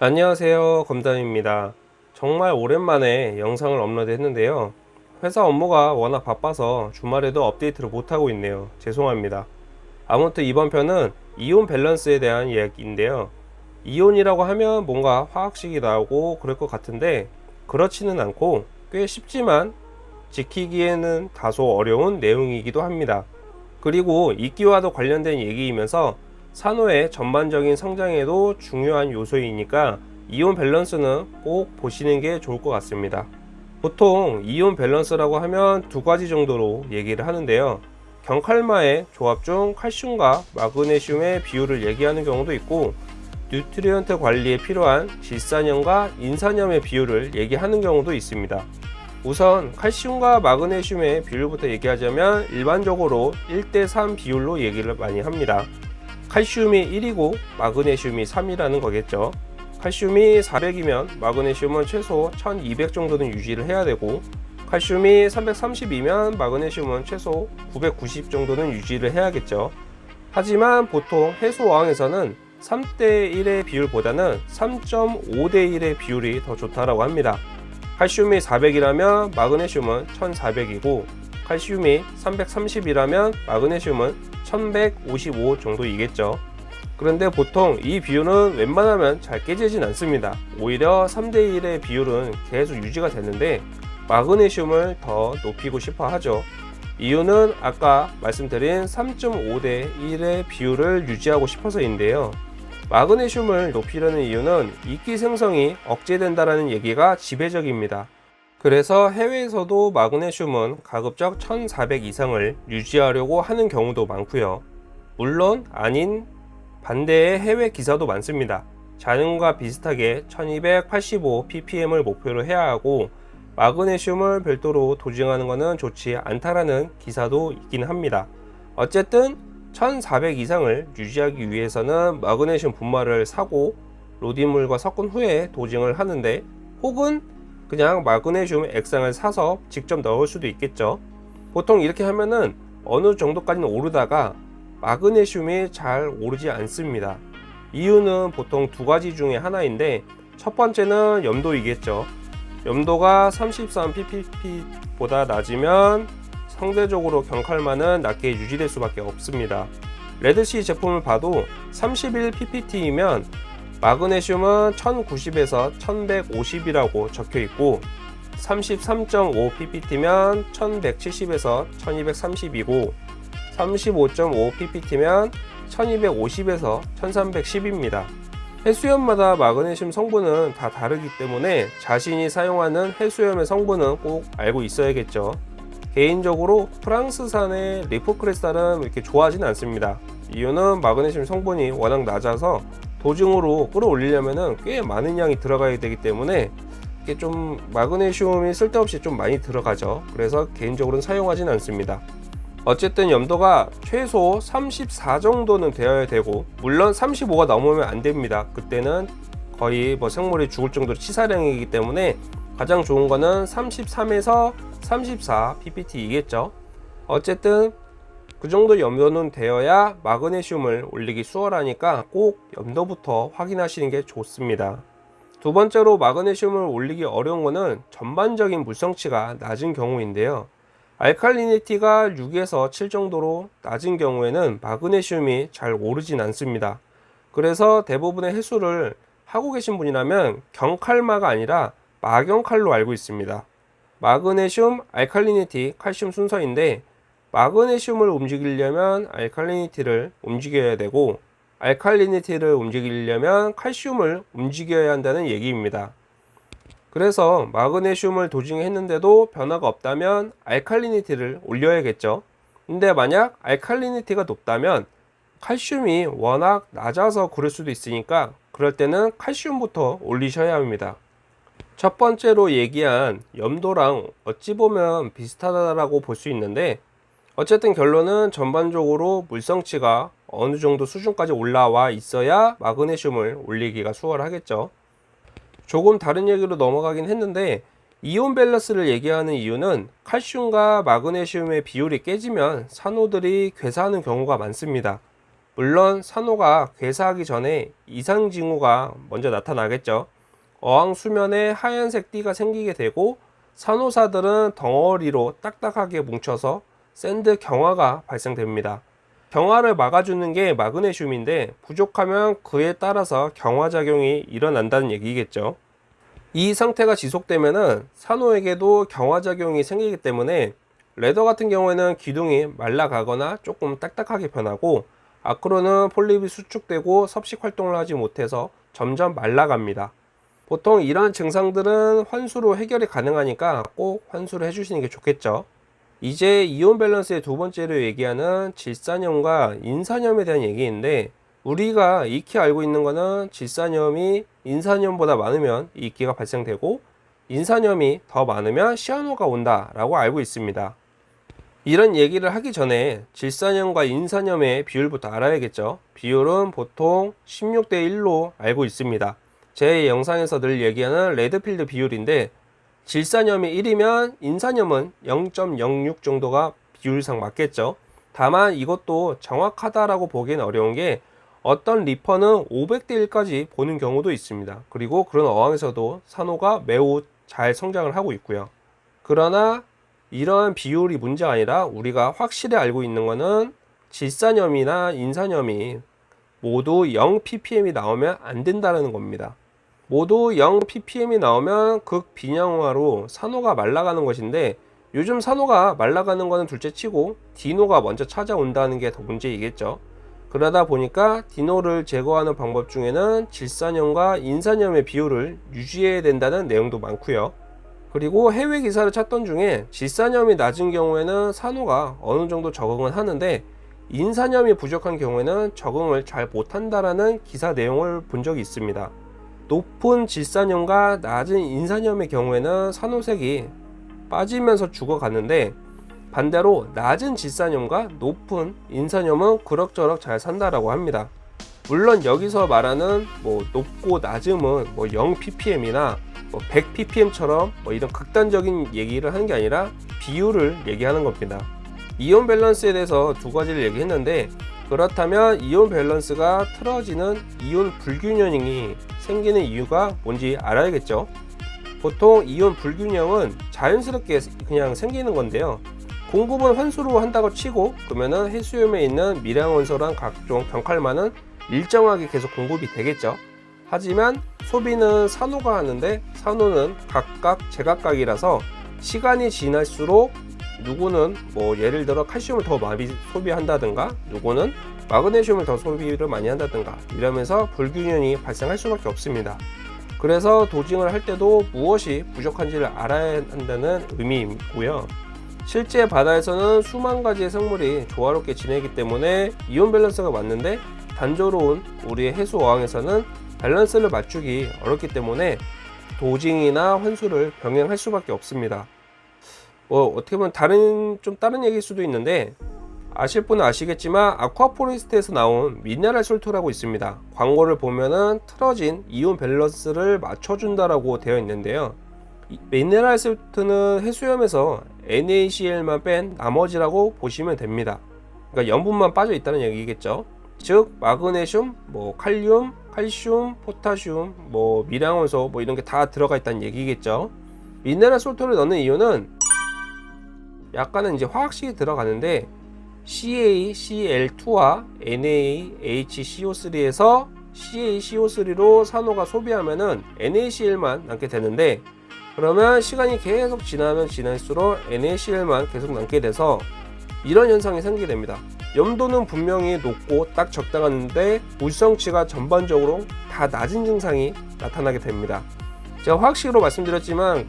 안녕하세요 검담입니다. 정말 오랜만에 영상을 업로드 했는데요. 회사 업무가 워낙 바빠서 주말에도 업데이트를 못하고 있네요. 죄송합니다. 아무튼 이번 편은 이온 밸런스에 대한 이야기인데요. 이온이라고 하면 뭔가 화학식이 나오고 그럴 것 같은데 그렇지는 않고 꽤 쉽지만 지키기에는 다소 어려운 내용이기도 합니다. 그리고 이끼와도 관련된 얘기이면서 산호의 전반적인 성장에도 중요한 요소이니까 이온 밸런스는 꼭 보시는 게 좋을 것 같습니다. 보통 이온 밸런스라고 하면 두 가지 정도로 얘기를 하는데요. 경칼마의 조합 중 칼슘과 마그네슘의 비율을 얘기하는 경우도 있고 nutrient 관리에 필요한 질산염과 인산염의 비율을 얘기하는 경우도 있습니다. 우선 칼슘과 마그네슘의 비율부터 얘기하자면 일반적으로 1대3 비율로 얘기를 많이 합니다. 칼슘이 1이고 마그네슘이 3이라는 거겠죠. 칼슘이 400이면 마그네슘은 최소 1200 정도는 유지를 해야 되고 칼슘이 330이면 마그네슘은 최소 990 정도는 유지를 해야겠죠. 하지만 보통 해소어항에서는 3대1의 비율보다는 3.5대1의 비율이 더 좋다고 합니다. 칼슘이 400이라면 마그네슘은 1400이고 칼슘이 330이라면 마그네슘은 1155 정도이겠죠. 그런데 보통 이 비율은 웬만하면 잘 깨지진 않습니다. 오히려 3대1의 비율은 계속 유지가 되는데 마그네슘을 더 높이고 싶어 하죠. 이유는 아까 말씀드린 3.5대 1의 비율을 유지하고 싶어서인데요. 마그네슘을 높이려는 이유는 이끼 생성이 억제된다는 얘기가 지배적입니다. 그래서 해외에서도 마그네슘은 가급적 1400 이상을 유지하려고 하는 경우도 많고요. 물론 아닌 반대의 해외 기사도 많습니다. 자연과 비슷하게 1285 ppm을 목표로 해야 하고 마그네슘을 별도로 도징하는 것은 좋지 않다라는 기사도 있긴 합니다. 어쨌든 1400 이상을 유지하기 위해서는 마그네슘 분말을 사고 로딘물과 섞은 후에 도징을 하는데 혹은 그냥 마그네슘 액상을 사서 직접 넣을 수도 있겠죠. 보통 이렇게 하면은 어느 정도까지는 오르다가 마그네슘이 잘 오르지 않습니다. 이유는 보통 두 가지 중에 하나인데 첫 번째는 염도이겠죠. 염도가 33ppbo다 낮으면 상대적으로 경칼만은 낮게 유지될 수밖에 없습니다. 레드시 제품을 봐도 31ppt이면 마그네슘은 1090에서 1150이라고 적혀 있고 33.5ppt면 1170에서 1230이고 35.5ppt면 1250에서 1310입니다. 해수염마다 마그네슘 성분은 다 다르기 때문에 자신이 사용하는 해수염의 성분은 꼭 알고 있어야겠죠. 개인적으로 프랑스산의 리포크레스탈은 이렇게 좋아하진 않습니다. 이유는 마그네슘 성분이 워낙 낮아서 도중으로 끌어올리려면 꽤 많은 양이 들어가야 되기 때문에 이게 좀 마그네슘이 쓸데없이 좀 많이 들어가죠. 그래서 개인적으로는 사용하진 않습니다. 어쨌든 염도가 최소 34 정도는 되어야 되고 물론 35가 넘으면 안 됩니다. 그때는 거의 뭐 생물이 죽을 정도로 치사량이기 때문에 가장 좋은 거는 33에서 34 ppt이겠죠. 어쨌든 그 정도 염도는 되어야 마그네슘을 올리기 수월하니까 꼭 염도부터 확인하시는 게 좋습니다. 두 번째로 마그네슘을 올리기 어려운 것은 전반적인 물성치가 낮은 경우인데요. 알칼리니티가 6에서 7 정도로 낮은 경우에는 마그네슘이 잘 오르진 않습니다. 그래서 대부분의 해수를 하고 계신 분이라면 경칼마가 아니라 마경칼로 알고 있습니다. 마그네슘, 알칼리니티, 칼슘 순서인데 마그네슘을 움직이려면 알칼리니티를 움직여야 되고 알칼리니티를 움직이려면 칼슘을 움직여야 한다는 얘기입니다. 그래서 마그네슘을 도징했는데도 변화가 없다면 알칼리니티를 올려야겠죠. 근데 만약 알칼리니티가 높다면 칼슘이 워낙 낮아서 그럴 수도 있으니까 그럴 때는 칼슘부터 올리셔야 합니다. 첫 번째로 얘기한 염도랑 어찌 보면 비슷하다고 볼 수 있는데 어쨌든 결론은 전반적으로 물성치가 어느 정도 수준까지 올라와 있어야 마그네슘을 올리기가 수월하겠죠 조금 다른 얘기로 넘어가긴 했는데 이온 밸런스를 얘기하는 이유는 칼슘과 마그네슘의 비율이 깨지면 산호들이 괴사하는 경우가 많습니다 물론 산호가 괴사하기 전에 이상 징후가 먼저 나타나겠죠. 어항 수면에 하얀색 띠가 생기게 되고 산호사들은 덩어리로 딱딱하게 뭉쳐서 sand 경화가 발생됩니다. 경화를 막아주는 게 마그네슘인데 부족하면 그에 따라서 경화작용이 일어난다는 얘기겠죠. 이 상태가 지속되면은 산호에게도 경화작용이 생기기 때문에 레더 같은 경우에는 기둥이 말라가거나 조금 딱딱하게 변하고 아크로는 폴립이 수축되고 섭식 활동을 하지 못해서 점점 말라갑니다. 보통 이러한 증상들은 환수로 해결이 가능하니까 꼭 환수를 해주시는 게 좋겠죠. 이제 이온 밸런스의 두 번째로 얘기하는 질산염과 인산염에 대한 얘기인데 우리가 익히 알고 있는 거는 질산염이 인산염보다 많으면 이끼가 발생되고 인산염이 더 많으면 cyano가 온다 라고 알고 있습니다. 이런 얘기를 하기 전에 질산염과 인산염의 비율부터 알아야겠죠. 비율은 보통 16대 1로 알고 있습니다. 제 영상에서 늘 얘기하는 Redfield 비율인데 질산염이 1이면 인산염은 0.06 정도가 비율상 맞겠죠. 다만 이것도 정확하다라고 보기엔 어려운 게 어떤 reefer는 500대 1까지 보는 경우도 있습니다. 그리고 그런 어항에서도 산호가 매우 잘 성장을 하고 있고요. 그러나 이러한 비율이 문제가 아니라 우리가 확실히 알고 있는 것은 질산염이나 인산염이 모두 0 ppm이 나오면 안 된다는 겁니다. 모두 0 ppm이 나오면 극 비량화로 산호가 말라가는 것인데 요즘 산호가 말라가는 것은 둘째 치고 디노가 먼저 찾아온다는 게 더 문제이겠죠. 그러다 보니까 디노를 제거하는 방법 중에는 질산염과 인산염의 비율을 유지해야 된다는 내용도 많고요. 그리고 해외 기사를 찾던 중에 질산염이 낮은 경우에는 산호가 어느 정도 적응을 하는데 인산염이 부족한 경우에는 적응을 잘 못한다라는 기사 내용을 본 적이 있습니다. 높은 질산염과 낮은 인산염의 경우에는 산호색이 빠지면서 죽어가는데 반대로 낮은 질산염과 높은 인산염은 그럭저럭 잘 산다라고 합니다. 물론 여기서 말하는 뭐 높고 낮음은 뭐 0 ppm이나 뭐 100 ppm처럼 뭐 이런 극단적인 얘기를 하는 게 아니라 비율을 얘기하는 겁니다. 이온 밸런스에 대해서 두 가지를 얘기했는데 그렇다면 이온 밸런스가 틀어지는 이온 불균형이 생기는 이유가 뭔지 알아야겠죠. 보통 이온 불균형은 자연스럽게 그냥 생기는 건데요. 공급은 환수로 한다고 치고 그러면은 해수염에 있는 미량원소랑 각종 병칼만은 일정하게 계속 공급이 되겠죠. 하지만 소비는 산호가 하는데 산호는 각각 제각각이라서 시간이 지날수록 누구는 뭐 예를 들어 칼슘을 더 많이 소비한다든가 누구는 마그네슘을 더 소비를 많이 한다든가 이러면서 불균형이 발생할 수밖에 없습니다. 그래서 도징을 할 때도 무엇이 부족한지를 알아야 한다는 의미이고요. 실제 바다에서는 수만 가지의 생물이 조화롭게 지내기 때문에 이온 밸런스가 맞는데 단조로운 우리의 해수 어항에서는 밸런스를 맞추기 어렵기 때문에 dosing이나 환수를 병행할 수밖에 없습니다. 뭐 어떻게 보면 다른 좀 다른 얘기일 수도 있는데 아실 분은 아시겠지만 Aquaforest에서 나온 Mineral Salt라고 있습니다. 광고를 보면은 틀어진 이온 밸런스를 맞춰준다라고 되어 있는데요. Mineral Salt는 해수염에서 NaCl만 뺀 나머지라고 보시면 됩니다. 그러니까 염분만 빠져 있다는 얘기겠죠. 즉 마그네슘, 뭐 칼륨, 칼슘, 포타슘, 뭐 미량원소 뭐 이런 게 다 들어가 있다는 얘기겠죠. 미네랄 솔트를 넣는 이유는 약간은 이제 화학식이 들어가는데 CaCl2와 NaHCO3에서 CaCO3로 산호가 소비하면은 NaCl만 남게 되는데 그러면 시간이 계속 지나면 지날수록 NaCl만 계속 남게 돼서 이런 현상이 생기게 됩니다. 염도는 분명히 높고 딱 적당한데 물성치가 전반적으로 다 낮은 증상이 나타나게 됩니다. 제가 화학식으로 말씀드렸지만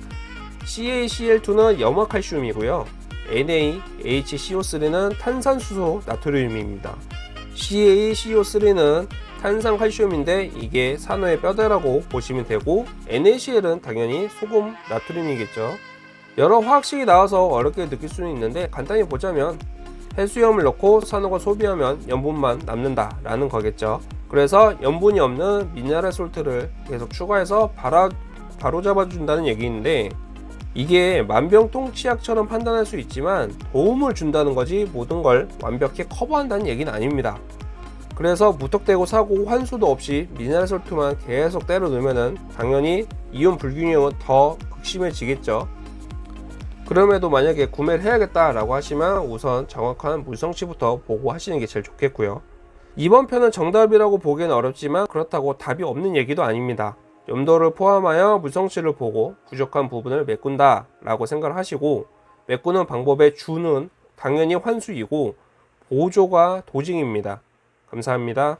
CaCl2는 염화칼슘이고요. NaHCO3는 탄산수소 나트륨입니다. CaCO3는 탄산칼슘인데 이게 산호의 뼈대라고 보시면 되고 NaCl은 당연히 소금 나트륨이겠죠. 여러 화학식이 나와서 어렵게 느낄 수는 있는데 간단히 보자면 해수염을 넣고 산호가 소비하면 염분만 남는다 라는 거겠죠. 그래서 염분이 없는 미네랄 솔트를 계속 추가해서 바로, 잡아준다는 얘기인데 이게 만병통치약처럼 판단할 수 있지만 도움을 준다는 거지 모든 걸 완벽히 커버한다는 얘기는 아닙니다. 그래서 무턱대고 사고 환수도 없이 미네랄 솔트만 계속 때려 넣으면은 당연히 이온 불균형은 더 극심해지겠죠. 그럼에도 만약에 구매를 해야겠다 라고 하시면 우선 정확한 물성치부터 보고 하시는 게 제일 좋겠고요. 이번 편은 정답이라고 보기는 어렵지만 그렇다고 답이 없는 얘기도 아닙니다. 염도를 포함하여 물성치를 보고 부족한 부분을 메꾼다 라고 생각을 하시고 메꾸는 방법의 주는 당연히 환수이고 보조가 도징입니다. 감사합니다.